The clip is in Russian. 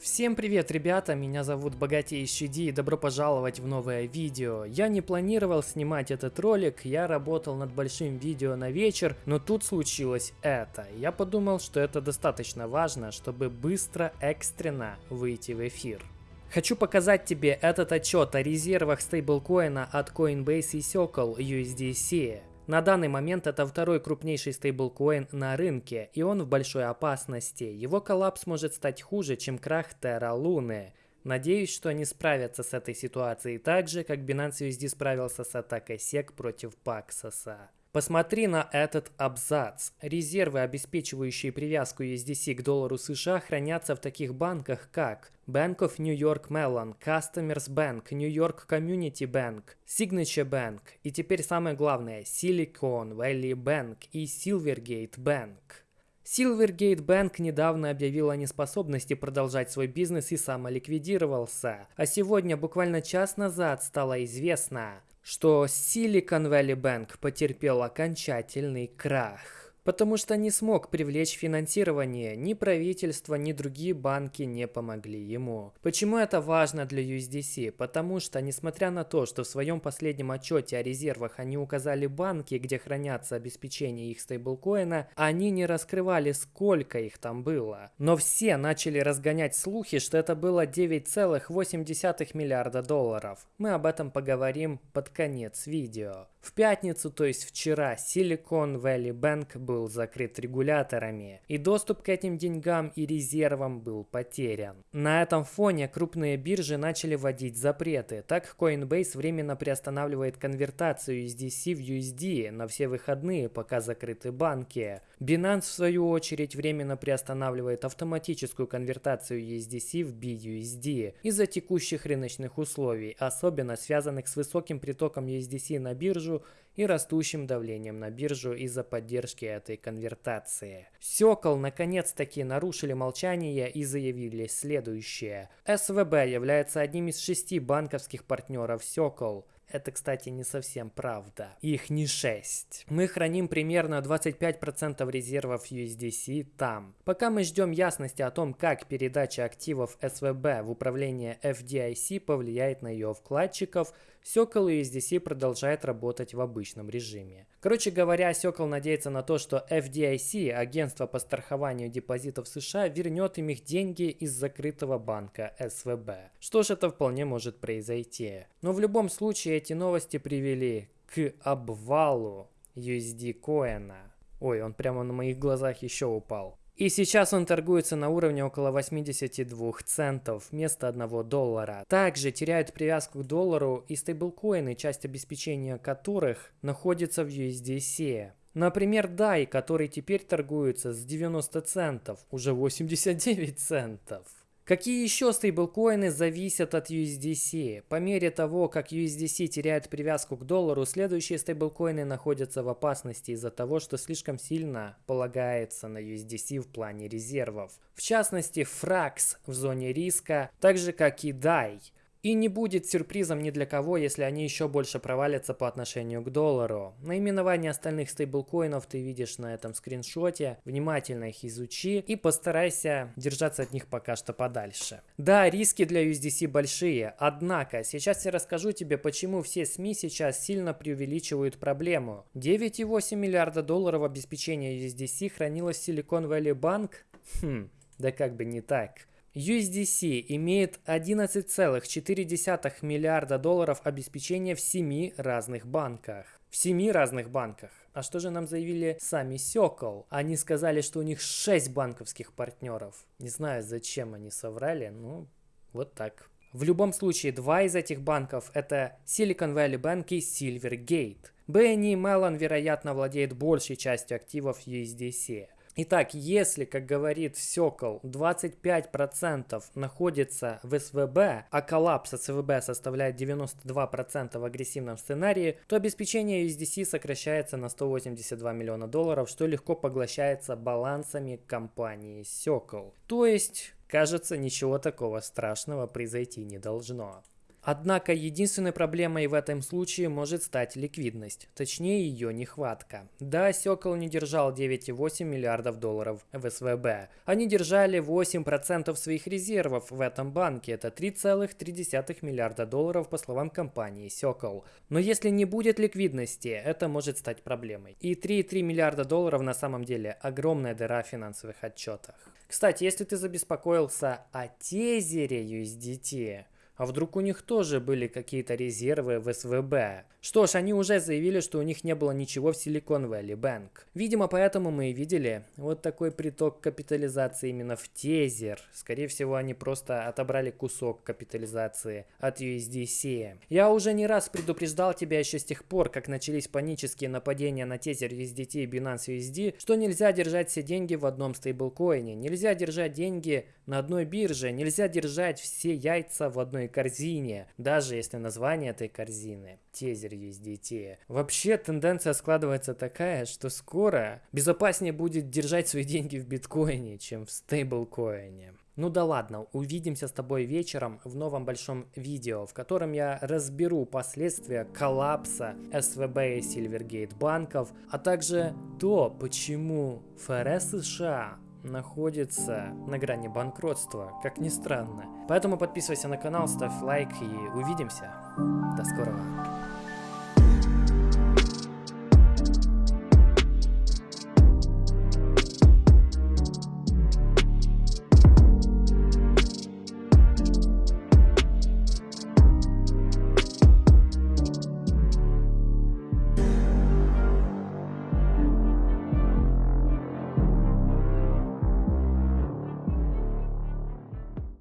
Всем привет, ребята, меня зовут Богатейший Ди и добро пожаловать в новое видео. Я не планировал снимать этот ролик, я работал над большим видео на вечер, но тут случилось это. Я подумал, что это достаточно важно, чтобы быстро, экстренно выйти в эфир. Хочу показать тебе этот отчет о резервах стейблкоина от Coinbase и Circle USDC. На данный момент это второй крупнейший стейблкоин на рынке, и он в большой опасности. Его коллапс может стать хуже, чем крах Terra Luna. Надеюсь, что они справятся с этой ситуацией так же, как Binance USD справился с атакой SEC против Paxos. Посмотри на этот абзац. Резервы, обеспечивающие привязку USDC к доллару США, хранятся в таких банках, как Bank of New York Mellon, Customers Bank, New York Community Bank, Signature Bank и теперь самое главное Silicon Valley Bank и Silvergate Bank. Silvergate Bank недавно объявил о неспособности продолжать свой бизнес и самоликвидировался. А сегодня, буквально час назад, стало известно, что Silicon Valley Bank потерпел окончательный крах потому что не смог привлечь финансирование, ни правительство, ни другие банки не помогли ему. Почему это важно для USDC? Потому что, несмотря на то, что в своем последнем отчете о резервах они указали банки, где хранятся обеспечения их стейблкоина, они не раскрывали, сколько их там было. Но все начали разгонять слухи, что это было 9,8 миллиарда долларов. Мы об этом поговорим под конец видео. В пятницу, то есть вчера, Silicon Valley Bank был закрыт регуляторами, и доступ к этим деньгам и резервам был потерян. На этом фоне крупные биржи начали вводить запреты. Так Coinbase временно приостанавливает конвертацию USDC в USD на все выходные, пока закрыты банки. Binance, в свою очередь, временно приостанавливает автоматическую конвертацию USDC в BUSD из-за текущих рыночных условий, особенно связанных с высоким притоком USDC на биржу и растущим давлением на биржу из-за поддержки этой конвертации. Сёкол наконец-таки нарушили молчание и заявили следующее. СВБ является одним из шести банковских партнеров Сёкол. Это, кстати, не совсем правда. Их не 6. Мы храним примерно 25% резервов USDC там. Пока мы ждем ясности о том, как передача активов СВБ в управление FDIC повлияет на ее вкладчиков, Сёкол USDC продолжает работать в обычном режиме. Короче говоря, Сёкол надеется на то, что FDIC, агентство по страхованию депозитов США, вернет им их деньги из закрытого банка СВБ. Что ж, это вполне может произойти. Но в любом случае эти новости привели к обвалу USD коина. Ой, он прямо на моих глазах еще упал. И сейчас он торгуется на уровне около 82 центов вместо 1 доллара. Также теряют привязку к доллару и стейблкоины, часть обеспечения которых находится в USDC. Например, DAI, который теперь торгуется с 90 центов, уже 89 центов. Какие еще стейблкоины зависят от USDC? По мере того, как USDC теряет привязку к доллару, следующие стейблкоины находятся в опасности из-за того, что слишком сильно полагается на USDC в плане резервов. В частности, FRAX в зоне риска, так же как и DAI. И не будет сюрпризом ни для кого, если они еще больше провалятся по отношению к доллару. Наименование остальных стейблкоинов ты видишь на этом скриншоте. Внимательно их изучи и постарайся держаться от них пока что подальше. Да, риски для USDC большие, однако сейчас я расскажу тебе, почему все СМИ сейчас сильно преувеличивают проблему. 9,8 миллиарда долларов обеспечения USDC хранилось в Silicon Valley Bank? Хм, да как бы не так. USDC имеет 11,4 миллиарда долларов обеспечения в 7 разных банках. В 7 разных банках. А что же нам заявили сами Circle? Они сказали, что у них 6 банковских партнеров. Не знаю, зачем они соврали, ну вот так. В любом случае, два из этих банков это Silicon Valley Bank и Silvergate. BNY Mellon, вероятно, владеет большей частью активов USDC. Итак, если, как говорит Сокол, 25% находится в СВБ, а коллапс от СВБ составляет 92% в агрессивном сценарии, то обеспечение USDC сокращается на 182 миллиона долларов, что легко поглощается балансами компании Сокол. То есть, кажется, ничего такого страшного произойти не должно. Однако единственной проблемой в этом случае может стать ликвидность, точнее ее нехватка. Да, Сёкол не держал 9,8 миллиардов долларов в СВБ. Они держали 8% своих резервов в этом банке, это 3,3 миллиарда долларов по словам компании Сёкол. Но если не будет ликвидности, это может стать проблемой. И 3,3 миллиарда долларов на самом деле огромная дыра в финансовых отчетах. Кстати, если ты забеспокоился о тезере USDT, а вдруг у них тоже были какие-то резервы в СВБ? Что ж, они уже заявили, что у них не было ничего в Silicon Valley Bank. Видимо, поэтому мы и видели вот такой приток капитализации именно в тезер. Скорее всего, они просто отобрали кусок капитализации от USDC. Я уже не раз предупреждал тебя еще с тех пор, как начались панические нападения на тезер USDT и Binance USD, что нельзя держать все деньги в одном стейблкоине, нельзя держать деньги на одной бирже, нельзя держать все яйца в одной корзине, даже если название этой корзины тезер USDT. Вообще тенденция складывается такая, что скоро безопаснее будет держать свои деньги в биткоине, чем в стейблкоине. Ну да ладно, увидимся с тобой вечером в новом большом видео, в котором я разберу последствия коллапса СВБ и Silvergate банков, а также то, почему ФРС США находится на грани банкротства, как ни странно. Поэтому подписывайся на канал, ставь лайк и увидимся. До скорого.